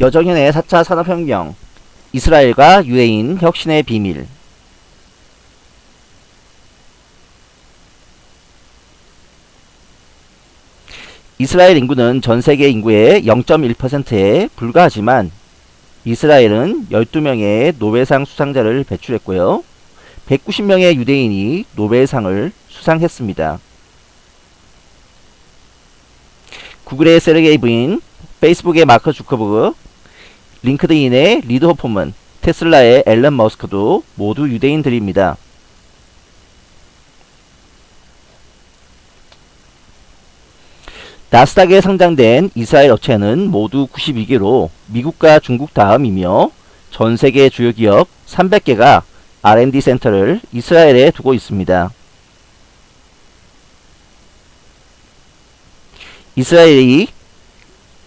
여정현의 4차 산업혁명 이스라엘과 유대인 혁신의 비밀 이스라엘 인구는 전 세계 인구의 0.1%에 불과하지만 이스라엘은 12명의 노벨상 수상자를 배출했고요. 190명의 유대인이 노벨상을 수상했습니다. 구글의 세르게이 브린, 페이스북의 마크 주커버그, 링크드인의 리드 호프먼, 테슬라의 일론 머스크도 모두 유대인들입니다. 나스닥에 상장된 이스라엘 업체는 모두 92개로 미국과 중국 다음이며 전 세계 주요 기업 300개가 R&D 센터를 이스라엘에 두고 있습니다. 이스라엘이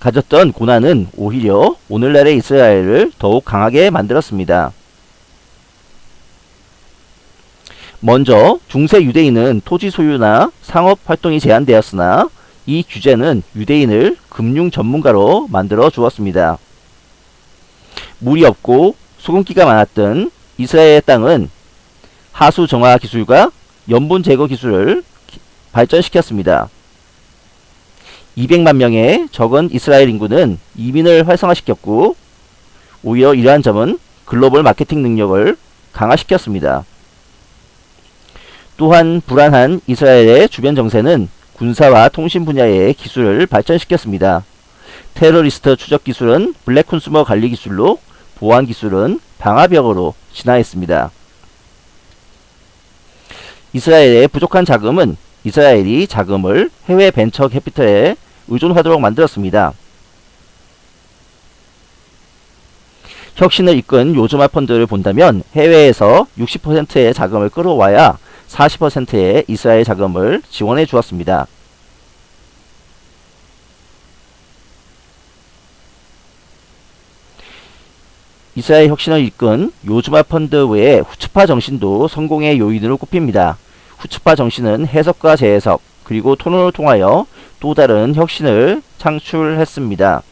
가졌던 고난은 오히려 오늘날의 이스라엘을 더욱 강하게 만들었습니다. 먼저 중세 유대인은 토지 소유나 상업 활동이 제한되었으나 이 규제는 유대인을 금융 전문가로 만들어 주었습니다. 물이 없고 소금기가 많았던 이스라엘의 땅은 하수 정화 기술과 염분 제거 기술을 발전시켰습니다. 200만 명의 적은 이스라엘 인구는 이민을 활성화시켰고 오히려 이러한 점은 글로벌 마케팅 능력을 강화시켰습니다. 또한 불안한 이스라엘의 주변 정세는 군사와 통신 분야의 기술을 발전시켰습니다. 테러리스트 추적 기술은 블랙 콘수머 관리 기술로 보안 기술은 방화벽으로 진화했습니다. 이스라엘의 부족한 자금은 이스라엘이 자금을 해외 벤처 캐피털에 의존하도록 만들었습니다. 혁신을 이끈 요즘화 펀드를 본다면 해외에서 60%의 자금을 끌어와야 40%의 이스라엘 자금을 지원해 주었습니다. 이스라엘 혁신을 이끈 요즘화 펀드 외에 후츠파 정신도 성공의 요인으로 꼽힙니다. 후츠파 정신은 해석과 재해석 그리고 토론을 통하여 또 다른 혁신을 창출했습니다.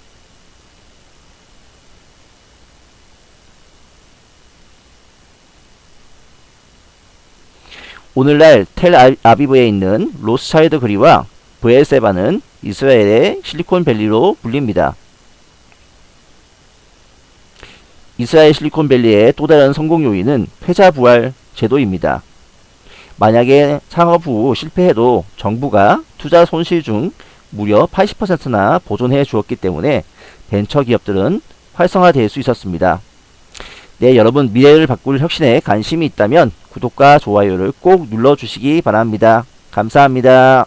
오늘날 텔 아비브에 있는 로스차일드 그리와 브엘세바는 이스라엘의 실리콘밸리로 불립니다. 이스라엘 실리콘밸리의 또 다른 성공 요인은 패자부활 제도입니다. 만약에 창업 후 실패해도 정부가 투자 손실 중 무려 80%나 보존해 주었기 때문에 벤처 기업들은 활성화될 수 있었습니다. 네, 여러분 미래를 바꿀 혁신에 관심이 있다면 구독과 좋아요를 꼭 눌러주시기 바랍니다. 감사합니다.